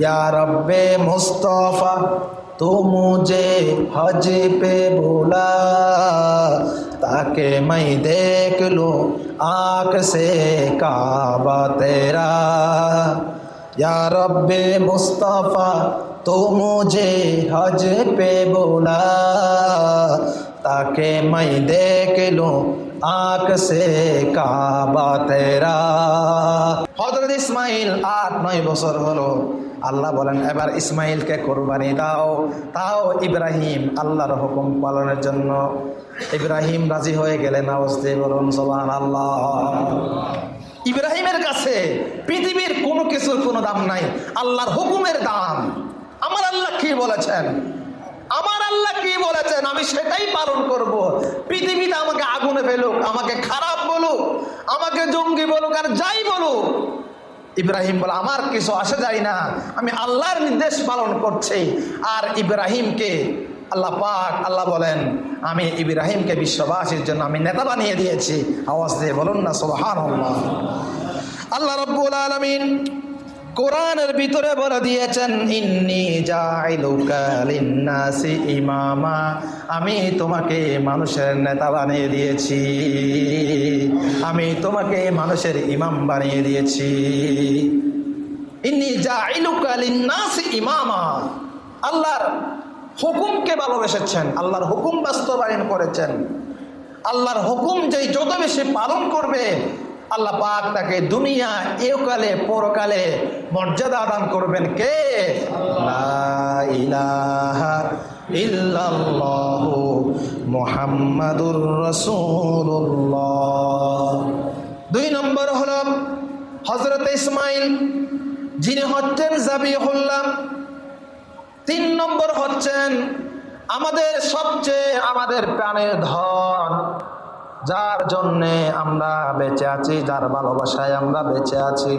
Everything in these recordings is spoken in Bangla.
या रब्बे मुस्तफ़ा, तू मुझे हज पे बोला, ताकि मैं देख लूँ आँख से काबा तेरा। या रब्बे मुस्तफ़ा तो मुझे हज पे बोला, ताकि मैं देख लूँ आँख से काबा तेरा। हज़रत इस्माइल आठ नौ बसर हलो আল্লাহ বলেন, এবার ইসমাইলকে কোরবানি দাও। তাও ইব্রাহিম আল্লাহর হুকুম পালনের জন্য। ইব্রাহিম রাজি হয়ে গেলেন আওয়াজতে বলুন সোবান আল্লাহ ইব্রাহিমের কাছে পৃথিবীর কোনো কিছুর কোনো দাম নাই, আল্লাহর হুকুমের দাম। আমার আল্লাহ কি বলেছেন? আমার আল্লাহ কি বলেছেন? আমি সেটাই পালন করব। পৃথিবীতে আমাকে আগুনে ফেলুক, আমাকে খারাপ বলুক, আমাকে জঙ্গি বলুক আর যাই বলুক ইব্রাহিম বলে, আমার কিছু আসে যায় না। আমি আল্লাহর নির্দেশ পালন করছি। আর ইব্রাহিমকে আল্লাহ পাক, আল্লাহ বলেন, আমি ইব্রাহিমকে বিশ্ববাসীর জন্য আমি নেতা বানিয়ে দিয়েছি। আওয়াজ দিয়ে বলুন না সোহান আল্লাহ রব্বুল আলমিন কোরআনের ভিতরে বলে দিয়েছেন, ইন্নি জাইলুকা লিন্নাসি ইমামা। আমি তোমাকে মানুষের নেতা বানিয়ে দিয়েছি। আমি তোমাকে মানুষের ইমাম বানিয়ে দিয়েছি। ইন্নি জাইলুকা লিন্নাসি ইমামা। আল্লাহর হুকুমকে ভালোবেসেছেন, আল্লাহর হুকুম বাস্তবায়ন করেছেন। আল্লাহর হুকুম যেই যত বেশি পালন করবে আল্লাহ পাক তাকে দুনিয়া, একালে, পরকালে মর্যাদা দান করবেন কে? মুহাম্মাদুর রাসূলুল্লাহ। দুই নম্বর হল হজরত ইসমাইল, যিনি হচ্ছেন জাবি জাবিহুল্লাহ। তিন নম্বর হচ্ছেন আমাদের সবচেয়ে আমাদের প্রাণের ধন। যার জন্যে আমরা বেঁচে আছি, যার ভালোবাসায় আমরা বেঁচে আছি।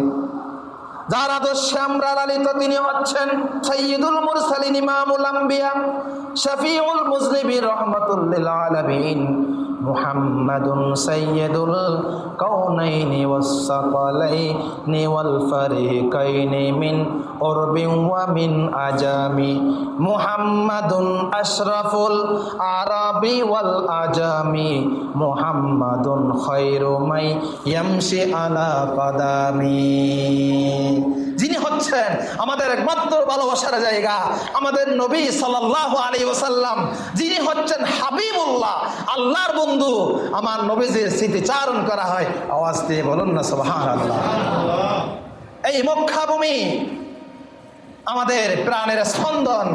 যার আদর্শে আমরা লালিত তিনি হচ্ছেন সৈয়দুল মুরসালিন ইমামুল আম্বিয়া, শফিউল মুজলিবি রহমতুল্লিল আলামিন। মুহাম্মাদুন সৈয়দুল কৌনাইনি ওয়াসসাকালাইনি ওয়াল ফারিকাইনি মিন উরবিন ওয়া মিন আজামি। মুহাম্মাদুন আশরাফুল আরাবি ওয়াল আজামি মুহাম্মাদুন খায়রু মাই হচ্ছেন আমাদের একমাত্র ভালোবাসার জায়গা, আমাদের নবী সাল্লাহ আলী ওসাল্লাম যিনি হচ্ছেন হাবিবুল্লাহ, আল্লাহর বন্ধু। আমার নবীজির স্মৃতিচারণ করা হয়, আওয়াজ দিয়ে বলুন না আল্লাহ এই মক্কাভূমি আমাদের প্রাণের স্পন্দন,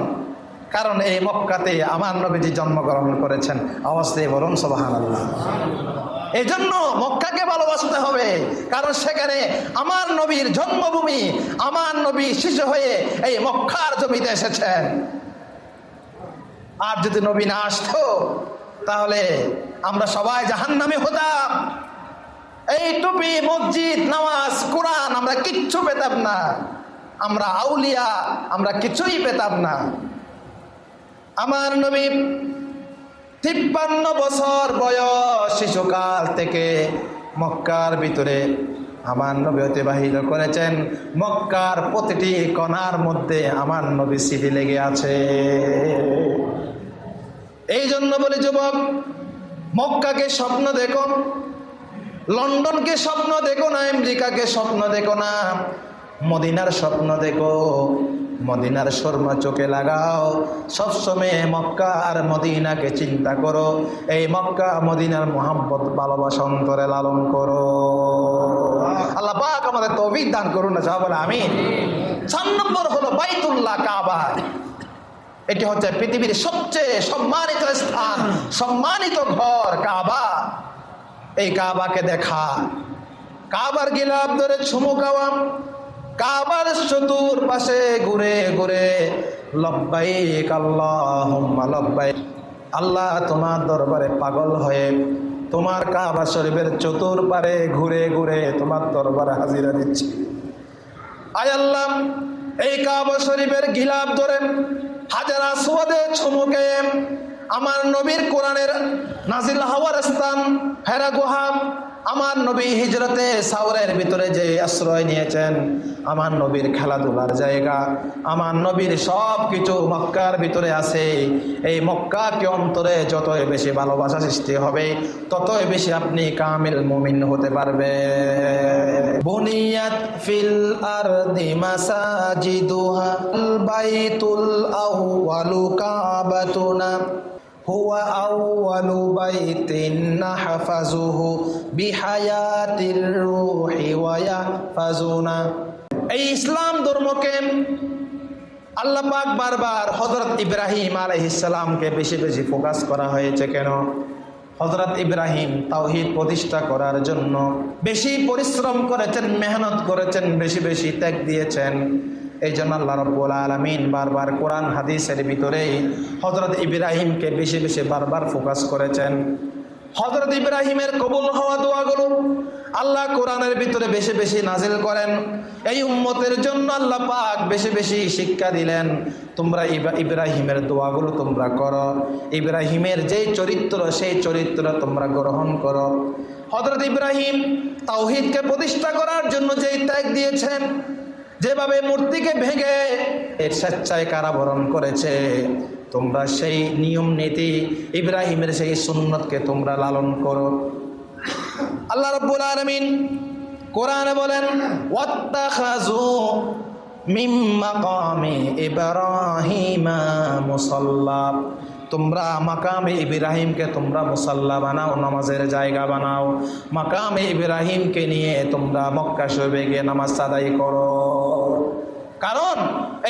কারণ এই মক্কাতে আমার নবীজি জন্মগ্রহণ করেছেন। আওয়াজ দিয়ে বলুন সবহান আল্লাহ এই জন্য মক্কাকে ভালোবাসতে হবে। কারণ সেখানে আমার নবীর জন্মভূমি, আমার নবী শিশু হয়ে এই মক্কার জমিতে এসেছেন আর যদি নবী না আসতো, তাহলে আমরা সবাই জাহান নামে হতাম। এই টুপি, মসজিদ, নামাজ, কোরআন আমরা কিচ্ছু পেতাম না। আমরা আউলিয়া, আমরা কিছুই পেতাম না। আমার নবী তিপ্পান্ন বছর বয়স শিশুকাল থেকে মক্কার ভিতরে আমার নবী অতিবাহিত করেছেন। মক্কার প্রতিটি কণার মধ্যে আমার নবী স্মৃতি লেগে আছে। এই জন্য বলি যুবক, মক্কাকে স্বপ্ন দেখো, লন্ডনকে স্বপ্ন দেখো না, আমেরিকাকে স্বপ্ন দেখো না। মদিনার স্বপ্ন দেখো, মদিনার শর্মা চোখে লাগাও। সবসময় মক্কা আর মদিনাকে চিন্তা করো, এই মক্কা মদিনার মোহাম্মত ভালোবাসা অন্তরে লালন করো। আল্লাহ আমাদের তৌফিক দান করুন না বলে আমি চার নম্বর হলো বাইতুল্লাহ কাবা। এটি হচ্ছে পৃথিবীর সবচেয়ে সম্মানিত স্থান, সম্মানিত ঘর, কাবা। এই কাবাকে দেখা। কাবার গিলাপ ধরে ছুমু কাবার চতুর পাশে ঘুরে ঘুরে, লব্বাইক আল্লাহ লব্বাইক। আল্লাহ তোমার দরবারে পাগল হয়ে তোমার কাবা শরীফের চতুর পারে ঘুরে ঘুরে তোমার দরবারে হাজিরা দিচ্ছি। আয় আল্লাহ, এই কাবা শরীফের গিলাপ ধরেন হাজারা সোয়াদে ছমুকে আমার নবীর কোরআনের নাজিল হাওয়ার স্থান হেরা গুহা, আমার নবী হিজরতে সাউরের ভিতরে যে আশ্রয় নিয়েছেন আমার নবীর খেলাধুলার জায়গা আমার নবীর সব কিছু মক্কার ভিতরে আছে এই মক্কাকে অন্তরে যতই বেশি ভালোবাসা সৃষ্টি হবে ততই বেশি আপনি কামিল মুমিন হতে পারবে বুনিয়াত ফিল আরদি মাসাজিদুহা বাইতুল আউয়ালু কাবাতুনা هو أول بيت نحفظه بحياة الروح ويحفظنا এই ইসলাম ধর্মকে আল্লাহ পাক বারবার হজরত ইব্রাহিম আলাইহিসসালামকে বেশি বেশি ফোকাস করা হয়েছে কেন? হজরত ইব্রাহিম তাওহিদ প্রতিষ্ঠা করার জন্য বেশি পরিশ্রম করেছেন, মেহনত করেছেন, বেশি বেশি ত্যাগ দিয়েছেন। এই জন্য আল্লাহ রব্বুল আলমিন বারবার কোরআন, হাদিসের ভিতরেই হজরত ইব্রাহিমকে বেশি বেশি বারবার ফোকাস করেছেন। হজরত ইব্রাহিমের কবুল হওয়া দোয়াগুলো আল্লাহ কোরআনের ভিতরে বেশি বেশি নাজিল করেন। এই উম্মতের জন্য আল্লাহ পাক বেশি বেশি শিক্ষা দিলেন, তোমরা ইবা- ইব্রাহিমের দোয়াগুলো তোমরা করো। ইব্রাহিমের যেই চরিত্র, সেই চরিত্র তোমরা গ্রহণ করো। হজরত ইব্রাহিম তাওহিদকে প্রতিষ্ঠা করার জন্য যেই ত্যাগ দিয়েছেন, যেভাবে মূর্তিকে ভেঙে এর স্বেচ্ছায় কারাবরণ করেছে তোমরা সেই নিয়ম নীতি ইব্রাহিমের সেই সুন্নতকে তোমরা লালন করো। আল্লাহ রব্বুল আলমিন কোরআনে বলেন মুসাল্লা। তোমরা মাকামে ইব্রাহিমকে তোমরা মুসাল্লা বানাও, নামাজের জায়গা বানাও। মাকামে ইব্রাহিমকে নিয়ে তোমরা মক্কা শরীফে গিয়ে নামাজ আদায় করো। কারণ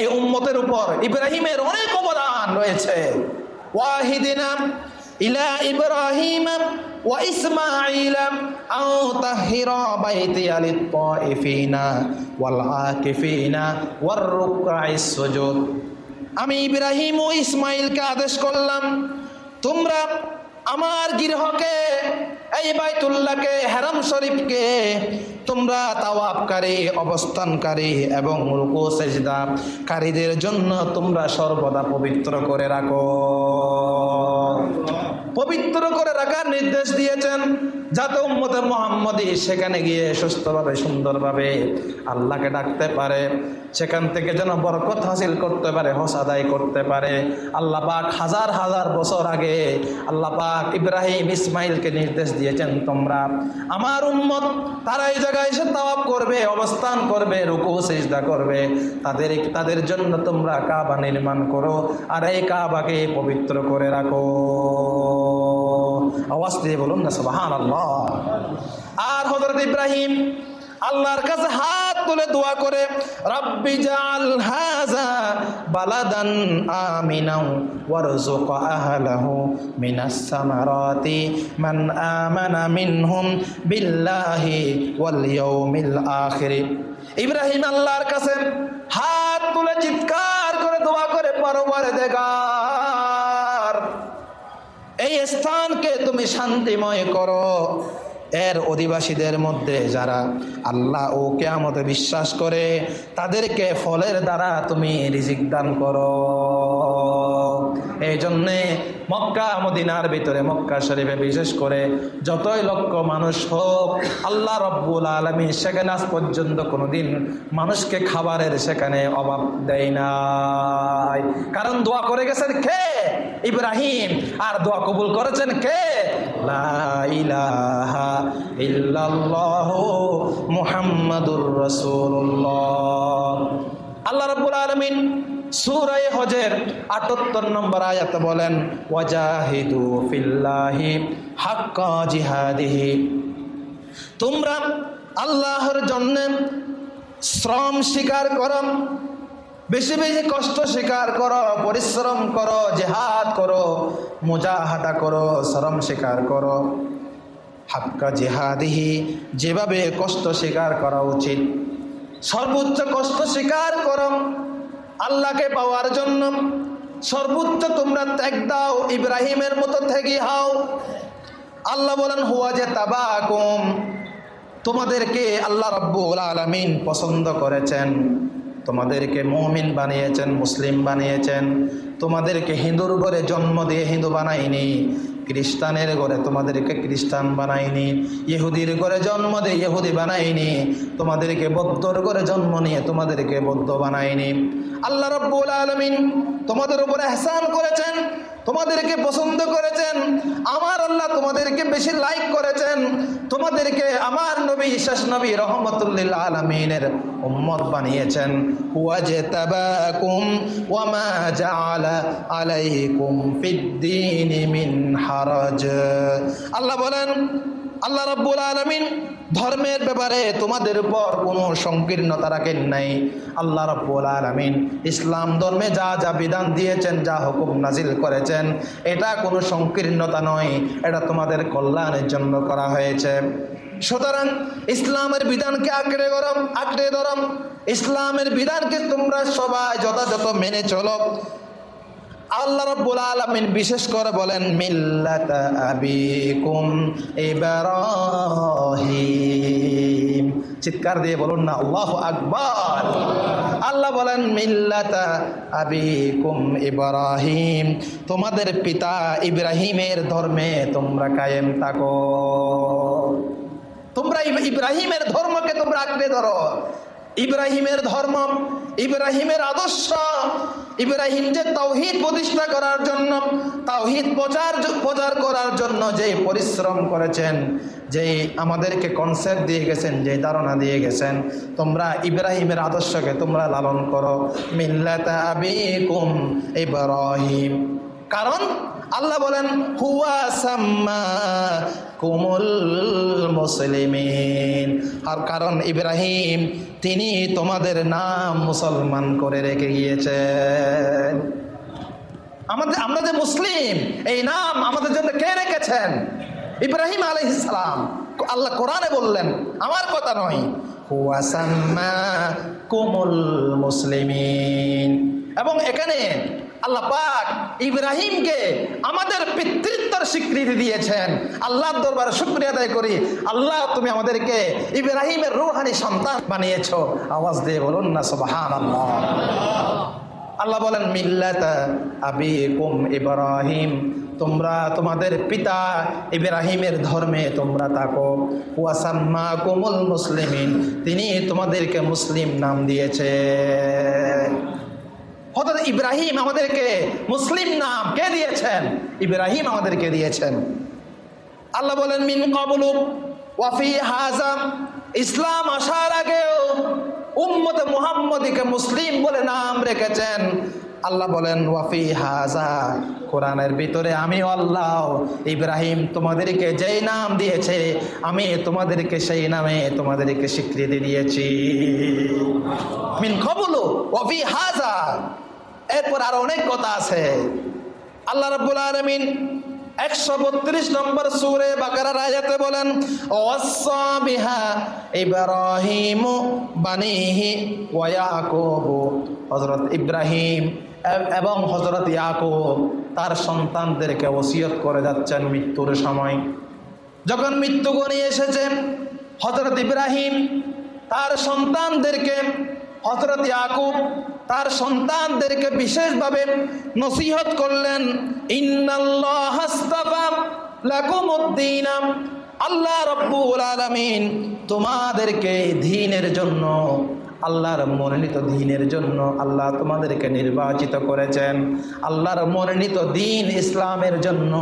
এই উম্মতের উপর ইব্রাহিমের অনেক অবদান রয়েছে। ওয়াহিদিনা ইলা ইব্রাহিম ওয়া ইসমাঈল আও তাহিরা বাইতি আলিত তাইফিনা ওয়াল আকিফিনা ওয়ার রুকআইস সুজুদ। আমি ইব্রাহিম ও ইসমাইলকে আদেশ করলাম, তোমরা আমার গৃহকে এই বাইতুল্লাহকে, হেরাম শরীফকে তোমরা তাওয়াবকারী অবস্থানকারী এবং রুকু, সেজদা কারীদের জন্য তোমরা সর্বদা পবিত্র করে রাখো। পবিত্র করে রাখার নির্দেশ দিয়েছেন যাতে উম্মতে মোহাম্মদী সেখানে গিয়ে সুস্থভাবে, সুন্দরভাবে আল্লাহকে ডাকতে পারে, সেখান থেকে যেন বরকত হাসিল করতে পারে, হস আদায় করতে পারে। আল্লাহ পাক হাজার হাজার বছর আগে আল্লাহ পাক ইব্রাহিম ইসমাইলকে নির্দেশ দিয়েছেন, তোমরা আমার উম্মত, তারা এই জায়গায় এসে তাওয়াব করবে, অবস্থান করবে, রুকু, সেজদা করবে। তাদের তাদের জন্য তোমরা কাবা নির্মাণ করো আর এই কাবাকে পবিত্র করে রাখো। আওয়াজ দিয়ে বলুন না, সুবহানাল্লাহ। আর হজরত ইব্রাহিম, আল্লাহর কাছে হাত তুলে দোয়া করে, রব্বি জাল হাজা বালাদান আমিনাও ওয়ারজুক আহলাহু মিনাস সামারাতি মান আমানা মিনহুম বিল্লাহি ওয়াল ইয়াউমিল আখির। ইব্রাহিম আল্লাহর কাছে হাত তুলে চিৎকার করে দোয়া করে পরবার দেগার এই স্থানকে তুমি শান্তিময় করো। এর অধিবাসীদের মধ্যে যারা আল্লাহ ও কেয়ামতে বিশ্বাস করে, তাদেরকে ফলের দ্বারা তুমি রিজিক দান করো। এই জন্যে মক্কা, মদিনার ভিতরে মক্কা শরীফে বিশেষ করে যতই লক্ষ মানুষ হোক, আল্লাহ রব্বুল আলমী সেখানে আজ পর্যন্ত কোনোদিন মানুষকে খাবারের সেখানে অভাব দেয় নাই। কারণ দোয়া করে গেছেন কে? ইব্রাহিম। আর দোয়া কবুল করেছেন কে? লা ইলাহা ইল্লাল্লাহ মুহাম্মাদুর রাসূলুল্লাহ। আল্লাহ রাব্বুল আলামিন সূরা হজের 78 নম্বর আয়াতে বলেন হাক্কা তোমরা আল্লাহর জন্য শ্রম স্বীকার করো, বেশি বেশি কষ্ট স্বীকার করো, পরিশ্রম করো, জেহাদ করো, মুজাহাদা করো, শ্রম স্বীকার করো। হাক্কা জেহাদিহি, যেভাবে কষ্ট স্বীকার করা উচিত। সর্বোচ্চ কষ্ট স্বীকার করো আল্লাহকে পাওয়ার জন্য। সর্বোচ্চ তোমরা ত্যাগ দাও, ইব্রাহিমের মতো থেকে হাও। আল্লাহ বলেন, হুয়া যে তাবাকুম। তোমাদেরকে আল্লাহ রব্বুল আলমিন পছন্দ করেছেন। তোমাদেরকে মুমিন বানিয়েছেন, মুসলিম বানিয়েছেন। তোমাদেরকে হিন্দুর ঘরে জন্ম দিয়ে হিন্দু বানাইনি খ্রিস্টানের ঘরে তোমাদেরকে খ্রিস্টান বানাইনি ইহুদির ঘরে জন্ম দিয়ে ইহুদি বানাইনি তোমাদেরকে বৌদ্ধর ঘরে জন্ম নিয়ে তোমাদেরকে বৌদ্ধ বানাইনি আল্লাহ রব্বুল আলমিন তোমাদের উপর এহসান করেছেন, তোমাদেরকে পছন্দ করেছেন। আমার আল্লাহ তোমাদেরকে বেশি লাইক করেছেন। তোমাদেরকে আমার নবী, শেষ নবী রহমতুল্লিল আলমিনের উম্মত বানিয়েছেন। ওয়াজে তাবাকুম ওয়ামা জাআলা আলাইকুম ফিদ্দিন আল্লাহ বলেন, আল্লাহ রাব্বুল আলামিন ধর্মের ব্যাপারে তোমাদের উপর কোনো সংকীর্ণতা রাখেন নাই। আল্লাহ রাব্বুল আলামিন ইসলাম ধর্মে যা যা বিধান দিয়েছেন, যা হুকুম নাজিল করেছেন, এটা কোনো সংকীর্ণতা নয়, এটা তোমাদের কল্যাণের জন্য করা হয়েছে। সুতরাং ইসলামের বিধানকে আঁকড়ে গরম, আঁকড়ে ধরম ইসলামের বিধানকে তোমরা সবাই যথাযথ মেনে চলো। আল্লাহ রব্বুল আলামিন বিশেষ করে বলেন, মিল্লাত আবিকুম ইব্রাহিম। চিৎকার দিয়ে বলুন না, আল্লাহ আকবার। আল্লাহ বলেন, মিল্লাত আবিকুম ইব্রাহিম। তোমাদের পিতা ইব্রাহিমের ধর্মে তোমরা কায়েম থাকো। তোমরা ইব- ইব্রাহিমের ধর্মকে তোমরা আঁকড়ে ধরো। ইব্রাহিমের ধর্ম, ইব্রাহিমের আদর্শ ইব্রাহিম যে প্রতিষ্ঠা করার জন্য তাওহিদ প্রচার প্রচার করার জন্য যে পরিশ্রম করেছেন, যে আমাদেরকে কনসেপ্ট দিয়ে গেছেন, যে ধারণা দিয়ে গেছেন, তোমরা ইব্রাহিমের আদর্শকে তোমরা লালন করো। মিল্লাতা আবিকুম ইব্রাহিম। কারণ আল্লাহ বলেন, হুয়া কুমুল মুসলিমিন। আর কারণ ইব্রাহিম তিনি তোমাদের নাম মুসলমান করে রেখে গিয়েছেন। আমাদের, আমরা যে মুসলিম, এই নাম আমাদের জন্য কে রেখেছেন? ইব্রাহিম আলাইহিসসালাম আল্লাহ কোরআনে বললেন, আমার কথা নয়। কোমল মুসলিমিন। এবং এখানে আল্লাহ পাক ইব্রাহিমকে আমাদের পিতৃত্বর স্বীকৃতি দিয়েছেন। আল্লাহর দরবারে শুক্রিয়া আদায় করি। আল্লাহ, তুমি আমাদেরকে ইব্রাহিমের রুহানি সন্তান বানিয়েছো। আওয়াজ দিয়ে বলুন না সুবহান আল্লাহ বলেন, মিল্লাত আবিকুম ইব্রাহিম, তোমরা তোমাদের পিতা ইব্রাহিমের ধর্মে তোমরা তাকো ওয়াসাম্মা কুমুল মুসলিমিন, তিনি তোমাদেরকে মুসলিম নাম দিয়েছে। হঠাৎ ইব্রাহিম আমাদেরকে মুসলিম নাম কে দিয়েছেন? ইব্রাহিম আমাদেরকে দিয়েছেন। আল্লাহ বলেন, মিন কবলু ওয়াফি হাজাম ইসলাম আসার আগেও উম্মত মুহাম্মদীকে মুসলিম বলে নাম রেখেছেন। আল্লাহ বলেন ওয়াফি হাজা কোরআনের ভিতরে, আমি আল্লাহ ইব্রাহিম তোমাদেরকে যেই নাম দিয়েছে, আমি তোমাদেরকে সেই নামে তোমাদেরকে স্বীকৃতি দিয়েছি। মিন কবলু ওয়াফি হাজা এরপর আর অনেক কথা আছে। আল্লাহ রাব্বুল আলামিন একশো বত্রিশ নম্বর সুরে বাকারার আয়াতে বলেন বিহা ইব্রাহিম এবং হজরত ইয়াকুব তার সন্তানদেরকে ওসিয়ত করে যাচ্ছেন মৃত্যুর সময়। যখন মৃত্যু গণিয়ে এসেছেন হজরত ইব্রাহিম তার সন্তানদেরকে হজরত ইয়াকুব তার সন্তানদেরকে বিশেষভাবে নসিহত করলেন, ইন্নাল্লাহ হাসতাফা লাকুমুদ্দিন। আল্লাহ রব্বুল আলামিন তোমাদেরকে দিনের জন্য আল্লাহর মনোনীত দিনের জন্য আল্লাহ তোমাদেরকে নির্বাচিত করেছেন। আল্লাহর মনোনীত দিন ইসলামের জন্য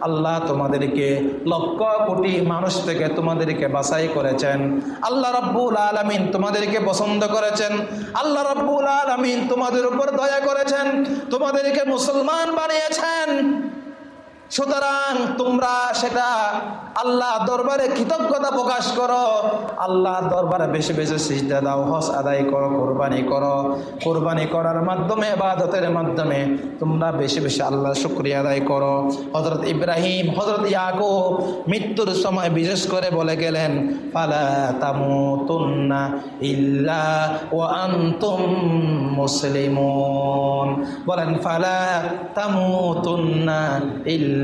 আল্লাহ তোমাদেরকে লক্ষ কোটি মানুষ থেকে তোমাদেরকে বাছাই করেছেন। আল্লাহ রব্বুল আলমিন তোমাদেরকে পছন্দ করেছেন। আল্লাহ রব্বুল আলমিন তোমাদের উপর দয়া করেছেন। তোমাদেরকে মুসলমান বানিয়েছেন। সুতরাং তোমরা সেটা আল্লাহ দরবারে কৃতজ্ঞতা প্রকাশ করো। আল্লাহ দরবারে বেশি বেশি সিজদা দাও হস আদায় করো, কোরবানি করো। কোরবানি করার মাধ্যমে বাদতের মাধ্যমে তোমরা বেশি বেশি আল্লাহ শুক্রিয়া আদায় করো। হজরত ইব্রাহিম হজরত ইয়াকুব মৃত্যুর সময় বিশেষ করে বলে গেলেন, ফালা তামুতুন্না ইল্লা ও আনতুম মুসলিমুন। বলেন, ফালা তামুতুন্না ইল্লা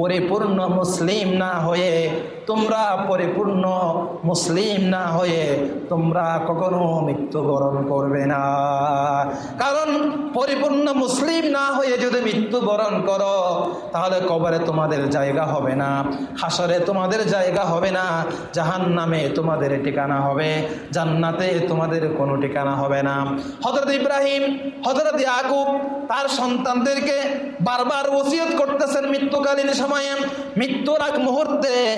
পরিপূর্ণ মুসলিম না হয়ে, তোমরা পরিপূর্ণ মুসলিম না হয়ে, তোমরা কখনো মৃত্যুবরণ করবে না। কারণ পরিপূর্ণ মুসলিম না হয়ে যদি মৃত্যুবরণ করো, তাহলে কবরে তোমাদের জায়গা হবে না, হাসরে তোমাদের জায়গা হবে না জাহান নামে তোমাদের ঠিকানা হবে, জান্নাতে তোমাদের কোনো ঠিকানা হবে না। হজরত ইব্রাহিম হজরত ইয়াকুব, তার সন্তানদেরকে বারবার ওসিয়ত করতেছেন মৃত্যুকালীন সময়ে মৃত্যুর আগ মুহূর্তে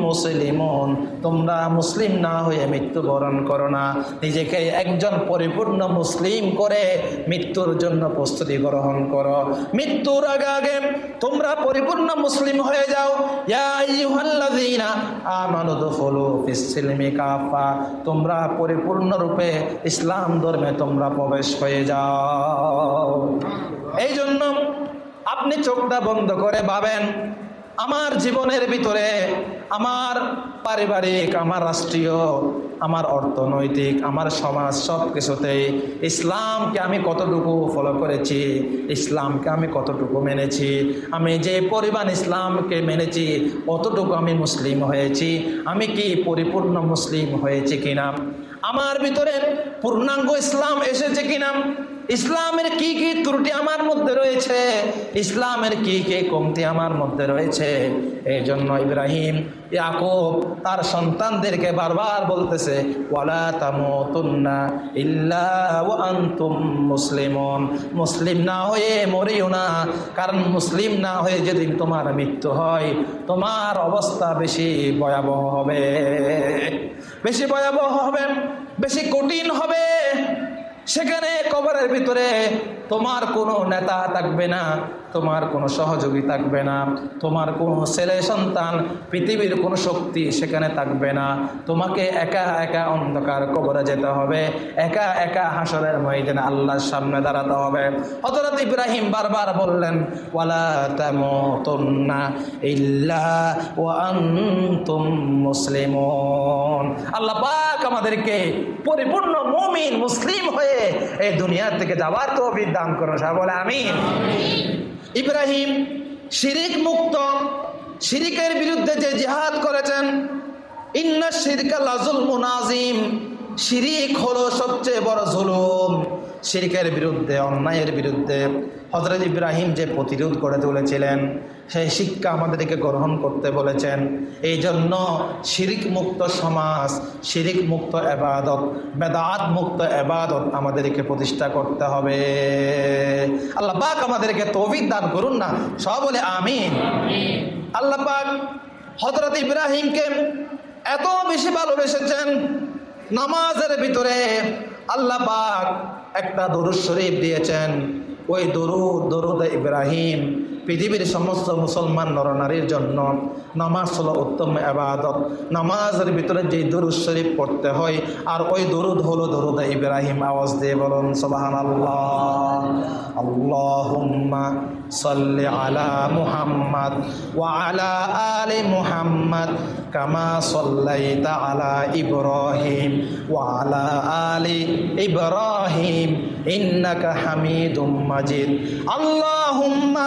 মুসলিমুন। তোমরা মুসলিম না হয়ে মৃত্যুবরণ করো না। নিজেকে একজন পরিপূর্ণ মুসলিম করে মৃত্যুর জন্য প্রস্তুতি গ্রহণ করো। মৃত্যুর আগে আগে তোমরা পরিপূর্ণ মুসলিম হয়ে যাও। তোমরা পরিপূর্ণরূপে ইসলাম ধর্মে তোমরা প্রবেশ হয়ে যাও। এই জন্য আপনি চোখটা বন্ধ করে ভাবেন, আমার জীবনের ভিতরে আমার পারিবারিক, আমার রাষ্ট্রীয়, আমার অর্থনৈতিক, আমার সমাজ সব কিছুতেই ইসলামকে আমি কতটুকু ফলো করেছি, ইসলামকে আমি কতটুকু মেনেছি, আমি যে পরিমাণ ইসলামকে মেনেছি, অতটুকু আমি মুসলিম হয়েছি, আমি কি পরিপূর্ণ মুসলিম হয়েছি কিনা? আমার ভিতরে পূর্ণাঙ্গ ইসলাম এসেছে কিনা? ইসলামের কি কি ত্রুটি আমার মধ্যে রয়েছে? ইসলামের কি কি কমতি আমার মধ্যে রয়েছে? এই জন্য ইব্রাহিম, ইয়াকুব তার সন্তানদেরকে বারবার বলতেছে, ওয়ালা ইল্লা মুসলিম না হয়ে মরিও না, কারণ মুসলিম না হয়ে যেদিন তোমার মৃত্যু হয়, তোমার অবস্থা বেশি ভয়াবহ হবে। বেশি ভয়াবহ হবে, বেশি কঠিন হবে। সেখানে কবরের ভিতরে তোমার কোনো নেতা থাকবে না। তোমার কোনো সহযোগী থাকবে না, তোমার কোনো ছেলে সন্তান, পৃথিবীর কোনো শক্তি সেখানে থাকবে না। তোমাকে একা একা অন্ধকার কবরে যেতে হবে, একা একা হাসরের ময়দানে আল্লাহর সামনে দাঁড়াতে হবে। হজরত ইব্রাহিম বারবার বললেন, ওয়ালা তামুতুন্না ইল্লা ওয়া আনতুম মুসলিমুন। আল্লাহ পাক আমাদেরকে পরিপূর্ণ মুমিন, মুসলিম হয়ে এই দুনিয়া থেকে যাওয়ার তো দান করুন। সব বলে, আমিন। ইব্রাহিম শিরিক মুক্ত, শিরিকের বিরুদ্ধে যে জেহাদ করেছেন, ইন্না শিরকা লাজুল মুনাজিম শিরিক হলো সবচেয়ে বড় জুলুম। শিরিকের বিরুদ্ধে, অন্যায়ের বিরুদ্ধে হজরত ইব্রাহিম যে প্রতিরোধ করে তুলেছিলেন, সেই শিক্ষা আমাদেরকে গ্রহণ করতে বলেছেন। এই জন্য শিরিক মুক্ত সমাজ শিরিক মুক্ত এবাদত বেদাত মুক্ত এবাদত আমাদেরকে প্রতিষ্ঠা করতে হবে। আল্লাহ পাক আমাদেরকে তৌফিক দান করুন না সব বলে আমিন। আল্লাহ পাক হজরত ইব্রাহিমকে এত বেশি ভালোবেসেছেন, নামাজের ভিতরে আল্লাহ পাক একটা দরুদ শরীফ দিয়েছেন। ওই দরুদ দরুদ ইব্রাহিম, পৃথিবীর সমস্ত মুসলমান নরনারীর জন্য নামাজ হলো উত্তম আবাদত নামাজের ভিতরে যে দরুদ শরীফ পড়তে হয়, আর ওই দরুদ হলো দরুদ ইব্রাহিম। আওয়াজ দিয়ে বলুন সোবাহান আল্লাহ সাল্লি আলা মুহাম্মদ ওয়া আলা আলি মুহাম্মদ। কামা সাল্লাইতা আলা ইব্রাহিম ওয়া আলা আলি ইব্রাহিম ইন্নাকা হামিদুম মাজিদ। আল্লাহুম্মা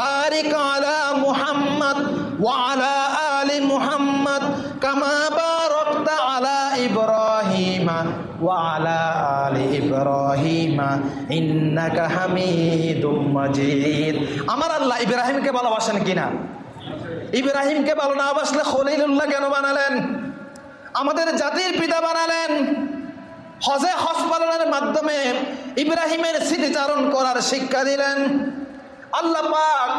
বারিক আলা মুহাম্মদ ওয়া আলা আলি মুহাম্মদ কামা বারাকতা আলা ইব্রাহিম ওয়া আলা আলি ইব্রাহিম ইন্নাকা হামিদুম মাজিদ। আমার আল্লাহ ইব্রাহিমকে ভালোবাসেন কিনা? ইব্রাহিমকে ভালো না বাসলে খলিলুল্লাহ কেন বানালেন? আমাদের জাতির পিতা বানালেন। হজে হজ পালনের মাধ্যমে ইব্রাহিমের স্মৃতিচারণ করার শিক্ষা দিলেন। আল্লাহ পাক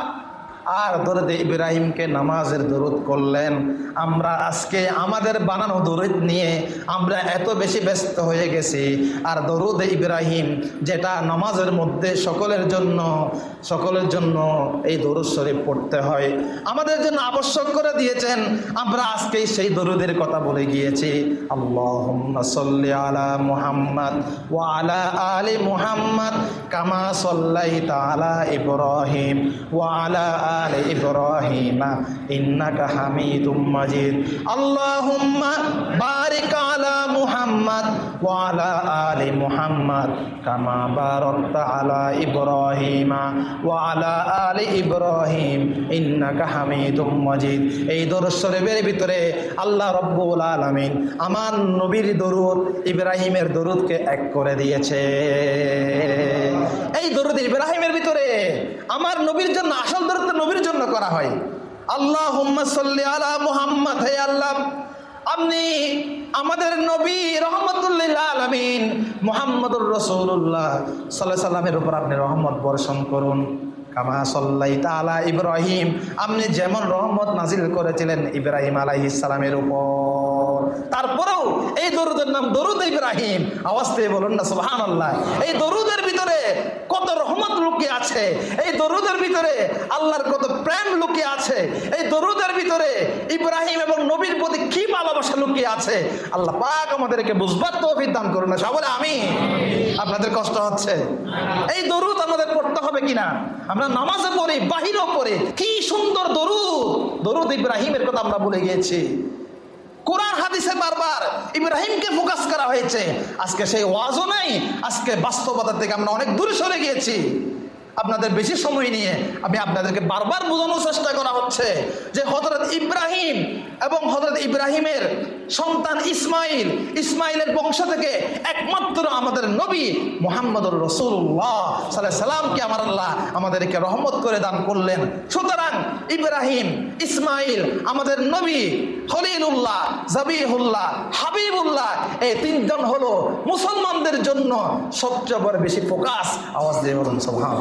আর দরদে ইব্রাহিমকে নামাজের দরুদ করলেন। আমরা আজকে আমাদের বানানো দরুদ নিয়ে আমরা এত বেশি ব্যস্ত হয়ে গেছি। আর দরুদ ইব্রাহিম যেটা নামাজের মধ্যে সকলের জন্য সকলের জন্য এই দরুদ শরীফ পড়তে হয়। আমাদের জন্য আবশ্যক করে দিয়েছেন। আমরা আজকেই সেই দরুদের কথা বলে গিয়েছি। আল্লাহ আলা মুহাম্মদ ওয়া আলা আলি মুহাম্মদ কামা সাল্লাইতা আলা ইব্রাহিম ওয়া আলা آل إبراهيم إنك حميد مجيد اللهم بارك على محمد وعلى آل محمد كما باركت على إبراهيم وعلى آل إبراهيم إنك حميد مجيد এই দরুদ শরীফের ভিতরে আল্লাহ রব্বুল আলামিন আমার নবীর দরুদ ইব্রাহিমের দরুদকে এক করে দিয়েছে এই দরুদ ইব্রাহিমের ভিতরে আমার নবীর জন্য, আসল দরুদ নবীর জন্য করা হয়। আল্লাহ সাল্লি আলা মুহাম্মদ, হে আল্লাহ। আপনি আমাদের নবী রহমতুল্লিল মোহাম্মদুর রসুল্লাহ সাল্লাহ সাল্লামের উপর আপনি রহমত বর্ষণ করুন। কামা সাল্লাই তালা ইব্রাহিম। আপনি যেমন রহমত নাজিল করেছিলেন ইব্রাহিম আলাইহ ইসলামের উপর। তারপরেও এই দরুদের নাম দরুদ ইব্রাহিম। আওয়াজ দিয়ে বলুন না সুহান আল্লাহ এই দরুদের ভিতরে কত রহমত লুকিয়ে আছে। এই দরুদের ভিতরে আল্লাহর কত প্রেম লুকিয়ে আছে। এই দরুদের ভিতরে ইব্রাহিম এবং নবীর প্রতি কি ভালোবাসা লুকিয়ে আছে। আল্লাহ পাক আমাদেরকে বুঝবার তো দান করুন না। সবলে আমি। আপনাদের কষ্ট হচ্ছে? এই দরুদ আমাদের পড়তে হবে কিনা? আমরা নামাজে পড়ি, বাহিরও পড়ি। কি সুন্দর দরুদ। দরুদ ইব্রাহিমের কথা আমরা বলে গিয়েছি। কোরআন হাদিসে বারবার ইব্রাহিমকে ফোকাস করা হয়েছে। আজকে সেই ওয়াজও নাই, আজকে বাস্তবতা থেকে আমরা অনেক দূরে সরে গিয়েছি। আপনাদের বেশি সময় নিয়ে আমি আপনাদেরকে বারবার বোঝানোর চেষ্টা করা হচ্ছে যে হজরত ইব্রাহিম এবং হজরত ইব্রাহিমের সন্তান ইসমাইল, ইসমাইলের বংশ থেকে একমাত্র আমাদের নবী মোহাম্মদুর রসুল্লাহ সাল্লাহ সাল্লামকে আমার আল্লাহ আমাদেরকে রহমত করে দান করলেন। সুতরাং ইব্রাহিম, ইসমাইল, আমাদের নবী খলিলুল্লাহ, জাবিহুল্লাহ, হাবিবুল্লাহ, এই তিনজন হলো মুসলমানদের জন্য সবচেয়ে বড় বেশি ফোকাস আওয়াজ দিয়ে বলুন সোহান